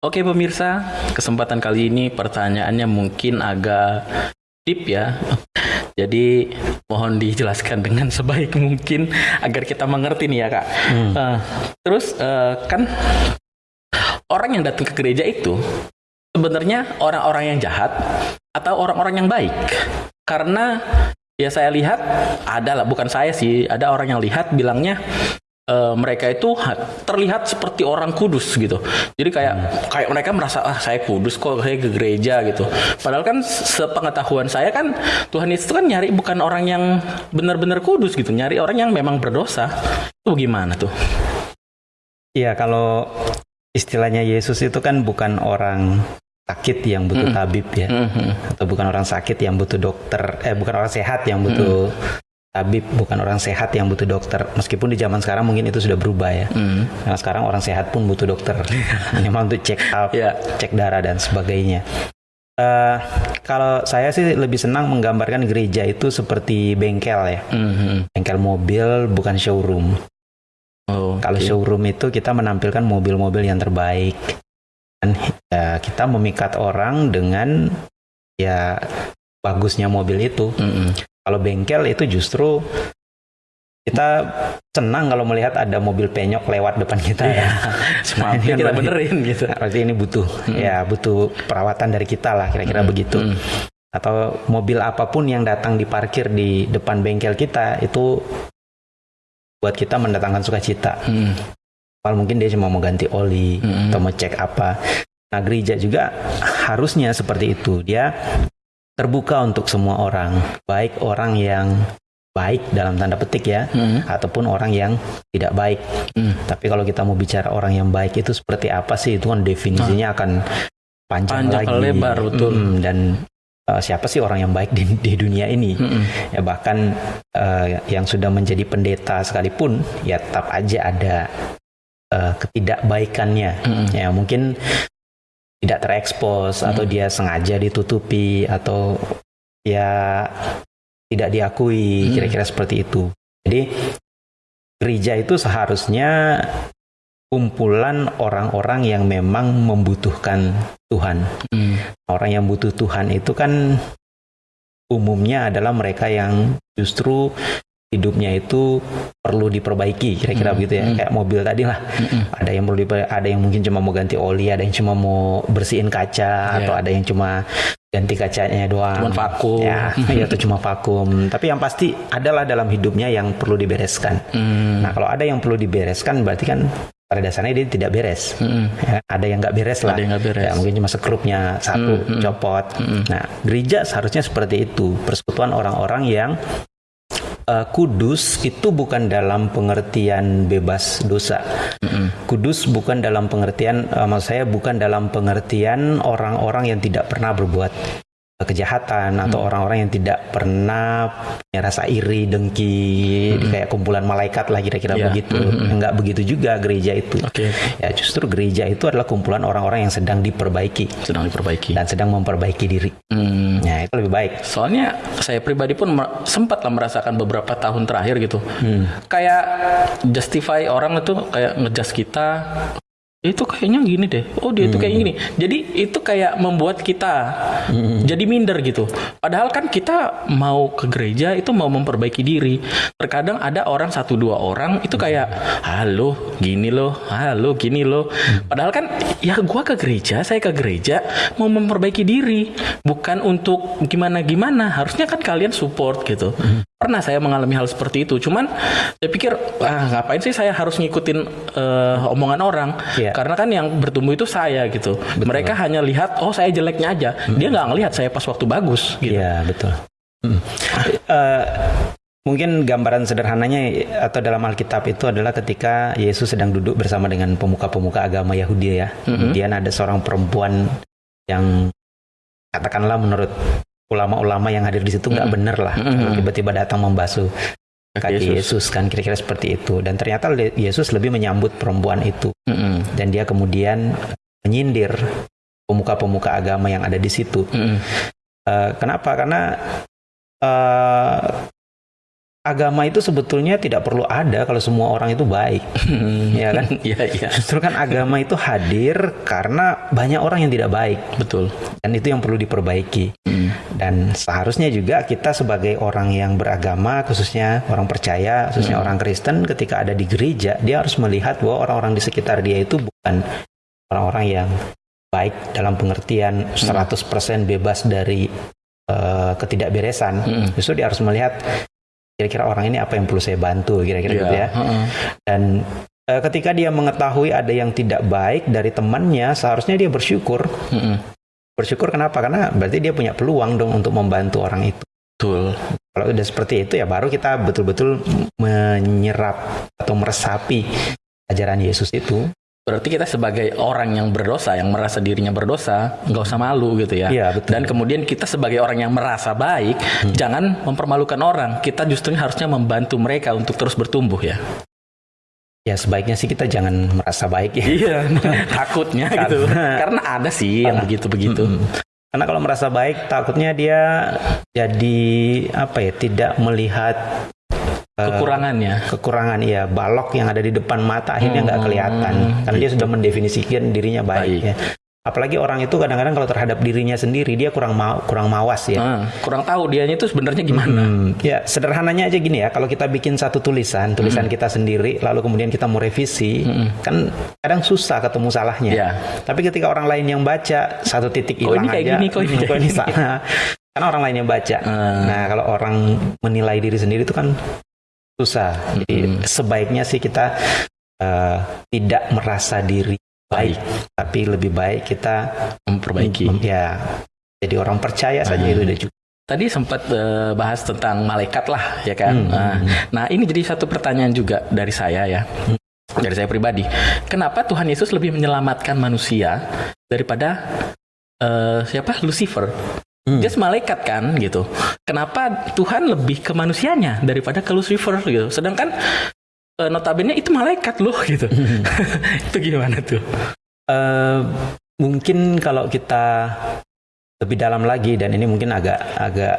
Oke pemirsa, kesempatan kali ini pertanyaannya mungkin agak deep ya. Jadi mohon dijelaskan dengan sebaik mungkin agar kita mengerti nih ya kak. Hmm. Uh, terus uh, kan orang yang datang ke gereja itu sebenarnya orang-orang yang jahat atau orang-orang yang baik? Karena ya saya lihat ada lah, bukan saya sih, ada orang yang lihat bilangnya uh, mereka itu terlihat seperti orang kudus gitu. Jadi kayak hmm. kayak mereka merasa ah saya kudus kok saya ke gereja gitu. Padahal kan sepengetahuan saya kan Tuhan itu kan nyari bukan orang yang benar-benar kudus gitu, nyari orang yang memang berdosa. Itu gimana tuh? Iya, kalau istilahnya Yesus itu kan bukan orang sakit yang butuh mm. tabib ya, mm -hmm. atau bukan orang sakit yang butuh dokter, eh bukan orang sehat yang butuh mm tabib bukan orang sehat yang butuh dokter. Meskipun di zaman sekarang mungkin itu sudah berubah ya. Mm. karena sekarang orang sehat pun butuh dokter. Memang untuk check up yeah. cek darah dan sebagainya. Uh, kalau saya sih lebih senang menggambarkan gereja itu seperti bengkel ya. Mm-hmm. bengkel mobil bukan showroom. Oh, kalau showroom itu kita menampilkan mobil-mobil yang terbaik. Dan ya, kita memikat orang dengan ya bagusnya mobil itu. Mm-hmm kalau bengkel itu justru kita senang kalau melihat ada mobil penyok lewat depan kita ya. Semua ini kita benerin gitu. Berarti ini butuh hmm. ya butuh perawatan dari kita lah kira-kira hmm. begitu. Hmm. Atau mobil apa pun yang datang diparkir di depan bengkel kita itu buat kita mendatangkan sukacita. Hmm. Kalau mungkin dia cuma mau ganti oli hmm. atau mau cek apa. Nah gereja juga harusnya seperti itu. Dia terbuka untuk semua orang, baik orang yang baik dalam tanda petik ya, hmm. ataupun orang yang tidak baik. Hmm. Tapi kalau kita mau bicara orang yang baik itu seperti apa sih? Itu kan definisinya ah. akan panjang, panjang lagi, lebar betul. Hmm, dan uh, siapa sih orang yang baik di, di dunia ini? Hmm. Ya bahkan uh, yang sudah menjadi pendeta sekalipun, ya tetap aja ada uh, ketidakbaikannya. Hmm. Ya mungkin tidak terekspos hmm. atau dia sengaja ditutupi atau ya tidak diakui hmm. kira-kira hmm. seperti itu. Jadi gereja itu seharusnya kumpulan orang-orang yang memang membutuhkan Tuhan. Hmm. Orang yang butuh Tuhan itu kan umumnya adalah mereka yang justru hidupnya itu perlu diperbaiki kira-kira hmm. begitu ya hmm. kayak mobil tadi lah hmm. ada yang perlu ada yang mungkin cuma mau ganti oli ada yang cuma mau bersihin kaca yeah. atau ada yang cuma ganti kacanya doang cuma vakum ya, ya atau cuma vakum tapi yang pasti adalah dalam hidupnya yang perlu dibereskan hmm. nah kalau ada yang perlu dibereskan berarti kan pada dasarnya dia tidak beres. Hmm. Ya, ada yang nggak beres lah. Ada yang gak beres. Ya, mungkin cuma sekrupnya satu hmm. copot. Hmm. Nah, gereja seharusnya seperti itu. Persekutuan orang-orang yang uh, kudus itu bukan dalam pengertian bebas dosa. Mm-hmm. Kudus bukan dalam pengertian, uh, maksud saya bukan dalam pengertian orang-orang yang tidak pernah berbuat kejahatan atau hmm. orang-orang yang tidak pernah punya rasa iri, dengki, hmm. kayak kumpulan malaikat lah kira-kira yeah. begitu. Hmm. Enggak begitu juga gereja itu. Okay. Ya justru gereja itu adalah kumpulan orang-orang yang sedang diperbaiki, sedang diperbaiki dan sedang memperbaiki diri. Hmm. Ya itu lebih baik. Soalnya saya pribadi pun sempat lah merasakan beberapa tahun terakhir gitu. Hmm. Kayak justify orang itu kayak ngejudge kita itu kayaknya gini deh. Oh dia hmm. itu kayak gini. Jadi itu kayak membuat kita hmm. jadi minder gitu. Padahal kan kita mau ke gereja itu mau memperbaiki diri. Terkadang ada orang satu dua orang itu kayak halo gini loh, halo gini loh. Hmm. Padahal kan ya gua ke gereja, saya ke gereja mau memperbaiki diri, bukan untuk gimana gimana. Harusnya kan kalian support gitu. Hmm pernah saya mengalami hal seperti itu. Cuman saya pikir, ah ngapain sih saya harus ngikutin uh, omongan orang? Yeah. Karena kan yang bertumbuh itu saya gitu. Betul. Mereka hanya lihat, oh saya jeleknya aja. Hmm. Dia nggak ngelihat saya pas waktu bagus. Gitu. Iya yeah, betul. Hmm. Uh, mungkin gambaran sederhananya atau dalam Alkitab itu adalah ketika Yesus sedang duduk bersama dengan pemuka-pemuka agama Yahudi ya. Hmm. Kemudian ada seorang perempuan yang katakanlah menurut ulama-ulama yang hadir di situ nggak mm -hmm. bener lah mm-hmm. tiba-tiba datang membasuh kaki Yesus. Yesus kan kira-kira seperti itu dan ternyata Yesus lebih menyambut perempuan itu mm -hmm. dan dia kemudian menyindir pemuka-pemuka agama yang ada di situ mm -hmm. uh, kenapa karena uh, agama itu sebetulnya tidak perlu ada kalau semua orang itu baik, ya kan? Iya, iya. Justru kan agama itu hadir karena banyak orang yang tidak baik Betul. dan itu yang perlu diperbaiki. Hmm. Dan seharusnya juga kita sebagai orang yang beragama, khususnya orang percaya, khususnya orang Kristen, ketika ada di gereja, dia harus melihat bahwa orang-orang di sekitar dia itu bukan orang-orang yang baik dalam pengertian 100% bebas dari eh, ketidakberesan. Mm. Justru dia harus melihat kira-kira orang ini apa yang perlu saya bantu, kira-kira gitu ya. heeh. Dan eh, ketika dia mengetahui ada yang tidak baik dari temannya, seharusnya dia bersyukur. Mm-mm. Bersyukur kenapa? Karena berarti dia punya peluang dong untuk membantu orang itu. Betul. Kalau udah seperti itu ya baru kita betul-betul menyerap atau meresapi ajaran Yesus itu. Berarti kita sebagai orang yang berdosa, yang merasa dirinya berdosa, nggak usah malu gitu ya. Iya, betul. Dan kemudian kita sebagai orang yang merasa baik, jangan mempermalukan orang. Kita justru harusnya membantu mereka untuk terus bertumbuh ya. Ya sebaiknya sih kita jangan merasa baik ya. Iya, takutnya gitu. Karena- ada sih yang begitu-begitu. Karena kalau merasa baik takutnya dia jadi apa ya tidak melihat Kekurangannya. kekurangan ya balok yang ada di depan mata akhirnya nggak kelihatan karena dia sudah mendefinisikan dirinya baik, Baik. ya. Apalagi orang itu kadang-kadang kalau terhadap dirinya sendiri dia kurang mau kurang mawas ya. Ah, kurang tahu dianya itu sebenarnya gimana. Hmm, ya sederhananya aja gini ya kalau kita bikin satu tulisan tulisan kita sendiri lalu kemudian kita mau revisi kan kadang susah ketemu salahnya Ya. tapi ketika orang lain yang baca satu titik Kok hilang ini kayak aja gini, kok ini hmm, kayak ini salah karena orang lain yang baca Ah. nah kalau orang menilai diri sendiri itu kan susah jadi sebaiknya sih kita eh, tidak merasa diri baik tapi lebih baik kita Memperbaiki. mem- ya jadi orang percaya saja Ah. itu udah cukup Tadi sempat eh, bahas tentang malaikat lah, ya kan? Hmm. Nah, nah, ini jadi satu pertanyaan juga dari saya ya, dari saya pribadi. Kenapa Tuhan Yesus lebih menyelamatkan manusia daripada eh, siapa? Lucifer. Hmm. Dia malaikat kan, gitu. Kenapa Tuhan lebih ke manusianya daripada ke Lucifer gitu? Sedangkan eh, notabene itu malaikat loh, gitu. itu gimana tuh? Eh, mungkin kalau kita lebih dalam lagi dan ini mungkin agak agak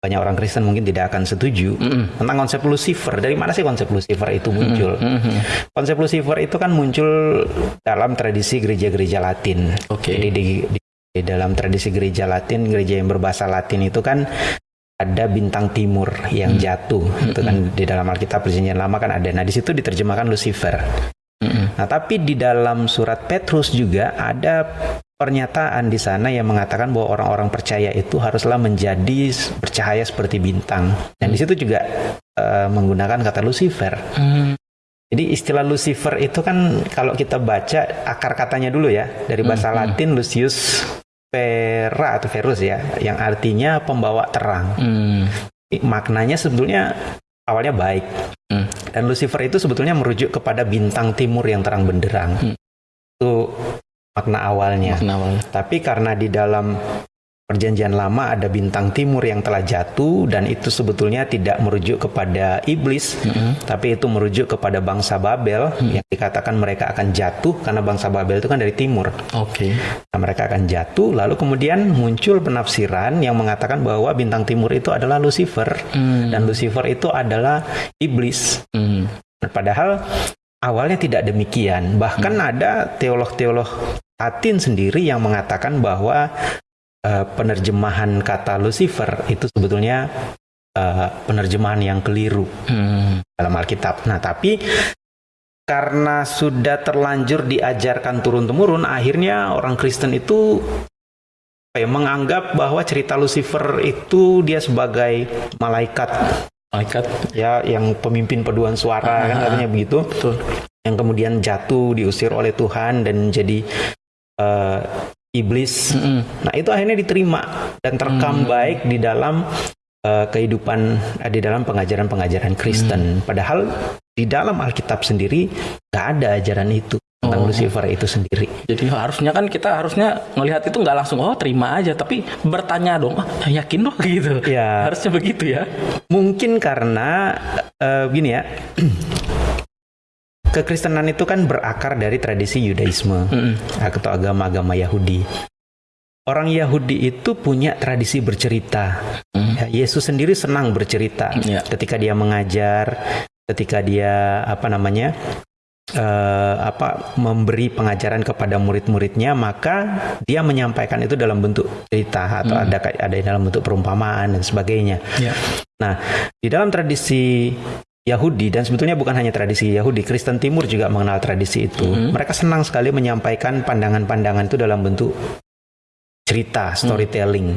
banyak orang Kristen mungkin tidak akan setuju Mm-mm. tentang konsep Lucifer. Dari mana sih konsep Lucifer itu muncul? Mhm. Konsep Lucifer itu kan muncul dalam tradisi gereja-gereja Latin. Oke. Jadi di, di- di dalam tradisi gereja Latin, gereja yang berbahasa Latin itu kan ada bintang timur yang jatuh. Itu kan di dalam Alkitab Perjanjian Lama kan ada. Nah, di situ diterjemahkan Lucifer. Mm-mm. Nah, tapi di dalam surat Petrus juga ada pernyataan di sana yang mengatakan bahwa orang-orang percaya itu haruslah menjadi bercahaya seperti bintang. Dan di situ juga eh, menggunakan kata Lucifer. Hmm. Jadi istilah Lucifer itu kan kalau kita baca akar katanya dulu ya dari bahasa Latin Lucius Vera atau Verus ya, yang artinya pembawa terang. Hmm. Maknanya sebetulnya awalnya baik. Hmm. Dan Lucifer itu sebetulnya merujuk kepada bintang timur yang terang benderang. Hmm. Itu makna awalnya. Makna awalnya. Tapi karena di dalam perjanjian lama ada bintang timur yang telah jatuh dan itu sebetulnya tidak merujuk kepada iblis, Mm-mm. tapi itu merujuk kepada bangsa Babel yang dikatakan mereka akan jatuh karena bangsa Babel itu kan dari timur. Oke. Nah, mereka akan jatuh lalu kemudian muncul penafsiran yang mengatakan bahwa bintang timur itu adalah Lucifer Hmm. dan Lucifer itu adalah iblis. Hmm. Nah, Padahal awalnya tidak demikian. Bahkan ada teolog-teolog Latin sendiri yang mengatakan bahwa eh, penerjemahan kata Lucifer itu sebetulnya eh, penerjemahan yang keliru Hmm. dalam Alkitab. Nah, tapi karena sudah terlanjur diajarkan turun-temurun, akhirnya orang Kristen itu apa ya, menganggap bahwa cerita Lucifer itu dia sebagai malaikat Malaikat. ya yang pemimpin paduan suara kan Ah, katanya begitu Betul. yang kemudian jatuh diusir oleh Tuhan dan jadi eh, iblis. Mm-mm. Nah itu akhirnya diterima dan terekam baik di dalam eh, kehidupan eh, di dalam pengajaran-pengajaran Kristen. Padahal di dalam Alkitab sendiri nggak ada ajaran itu tentang Oh. Lucifer itu sendiri. Jadi harusnya kan kita harusnya ngelihat itu nggak langsung oh terima aja, tapi bertanya dong, ah, yakin dong gitu. Ya. Harusnya begitu ya. Mungkin karena eh, gini ya. Kekristenan itu kan berakar dari tradisi Yudaisme Mm-mm. atau agama-agama Yahudi. orang Yahudi itu punya tradisi bercerita. Ya, Yesus sendiri senang bercerita. Ya. Ketika dia mengajar, ketika dia apa namanya eh, apa memberi pengajaran kepada murid-muridnya, maka dia menyampaikan itu dalam bentuk cerita atau ada ada dalam bentuk perumpamaan dan sebagainya. Ya. Nah, di dalam tradisi Yahudi dan sebetulnya bukan hanya tradisi Yahudi, Kristen Timur juga mengenal tradisi itu. Mereka senang sekali menyampaikan pandangan-pandangan itu dalam bentuk cerita, storytelling.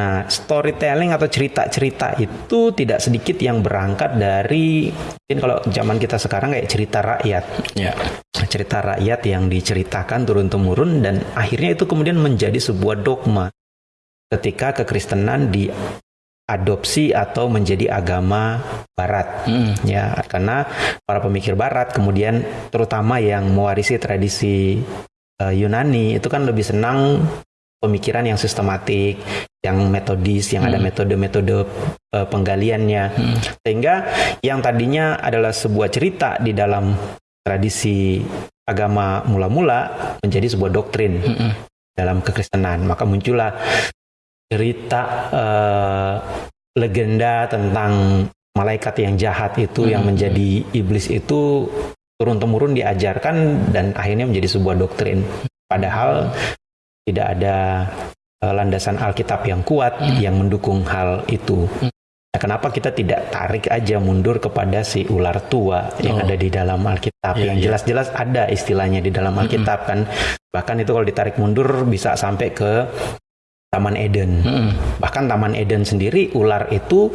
Nah, storytelling atau cerita-cerita itu tidak sedikit yang berangkat dari mungkin kalau zaman kita sekarang kayak cerita rakyat. Ya. Cerita rakyat yang diceritakan turun-temurun dan akhirnya itu kemudian menjadi sebuah dogma ketika kekristenan diadopsi atau menjadi agama barat. Mm. Ya, karena para pemikir barat kemudian terutama yang mewarisi tradisi eh, Yunani itu kan lebih senang pemikiran yang sistematik, yang metodis, yang ada metode-metode eh, penggaliannya. Sehingga yang tadinya adalah sebuah cerita di dalam tradisi agama mula-mula menjadi sebuah doktrin dalam kekristenan. Maka muncullah cerita eh, legenda tentang malaikat yang jahat itu yang menjadi iblis itu turun temurun diajarkan dan akhirnya menjadi sebuah doktrin. Padahal tidak ada eh, landasan Alkitab yang kuat yang mendukung hal itu. Nah, kenapa kita tidak tarik aja mundur kepada si ular tua yang Oh. ada di dalam Alkitab Iya, yang iya. jelas-jelas ada istilahnya di dalam Alkitab kan. Bahkan itu kalau ditarik mundur bisa sampai ke Taman Eden. Mm. Bahkan Taman Eden sendiri ular itu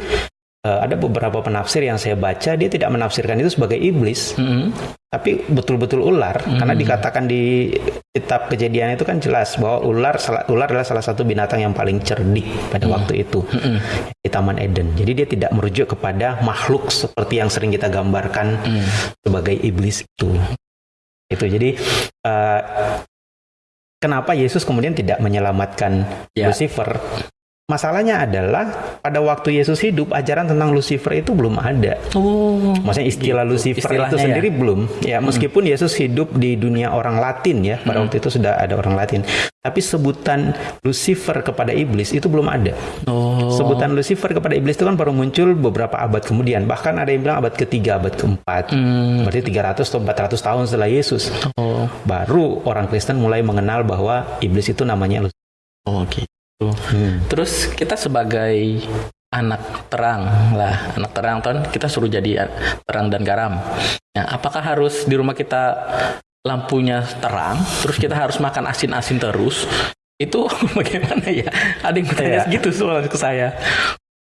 eh, ada beberapa penafsir yang saya baca dia tidak menafsirkan itu sebagai iblis, Mm. tapi betul-betul ular karena dikatakan di kitab kejadian itu kan jelas bahwa ular ular adalah salah satu binatang yang paling cerdik pada waktu itu di Taman Eden. Jadi dia tidak merujuk kepada makhluk seperti yang sering kita gambarkan sebagai iblis itu. Itu jadi eh, kenapa Yesus kemudian tidak menyelamatkan Ya. Lucifer? Masalahnya adalah pada waktu Yesus hidup ajaran tentang Lucifer itu belum ada. Oh. Maksudnya istilah Gitu, Lucifer istilahnya itu ya. sendiri belum. Ya, meskipun Yesus hidup di dunia orang Latin ya, pada waktu itu sudah ada orang Latin. Tapi sebutan Lucifer kepada iblis itu belum ada. Oh. Sebutan Lucifer kepada iblis itu kan baru muncul beberapa abad kemudian. Bahkan ada yang bilang abad ketiga, abad keempat. Hmm. Berarti 300 atau 400 tahun setelah Yesus. Oh. Baru orang Kristen mulai mengenal bahwa iblis itu namanya Lucifer. Oh gitu. Terus kita sebagai anak terang lah, anak terang kan kita suruh jadi terang dan garam. Nah, apakah harus di rumah kita lampunya terang, terus kita harus makan asin-asin terus? Itu bagaimana ya? Ada yang bertanya Iya. gitu soal ke saya.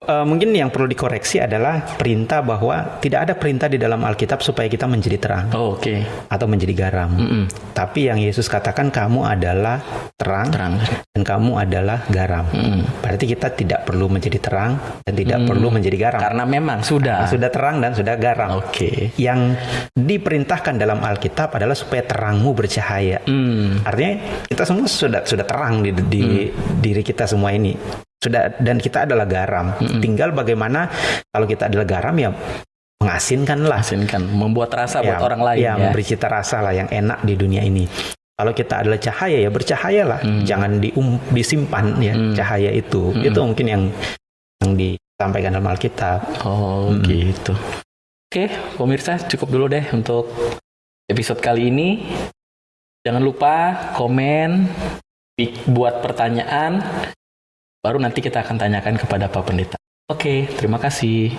Eh, mungkin yang perlu dikoreksi adalah perintah bahwa tidak ada perintah di dalam Alkitab supaya kita menjadi terang Oh, Oke. atau menjadi garam. Mm-mm. Tapi yang Yesus katakan kamu adalah terang, Terang. dan kamu adalah garam. Mm. Berarti kita tidak perlu menjadi terang dan tidak perlu menjadi garam. Karena memang sudah. Sudah terang dan sudah garam. Oke. Yang diperintahkan dalam Alkitab adalah supaya terangmu bercahaya. Hmm. Artinya kita semua sudah sudah terang di, di diri kita semua ini. Sudah dan kita adalah garam. Tinggal bagaimana kalau kita adalah garam ya mengasinkanlah. Asinkan, membuat rasa buat orang lain ya, ya. memberi cita rasa lah yang enak di dunia ini. Kalau kita adalah cahaya ya bercahayalah, jangan dium, disimpan ya cahaya itu. Itu mungkin yang yang disampaikan dalam Alkitab. Oh gitu. Oke, pemirsa cukup dulu deh untuk episode kali ini. Jangan lupa komen, buat pertanyaan, baru nanti kita akan tanyakan kepada Pak Pendeta. Oke, terima kasih.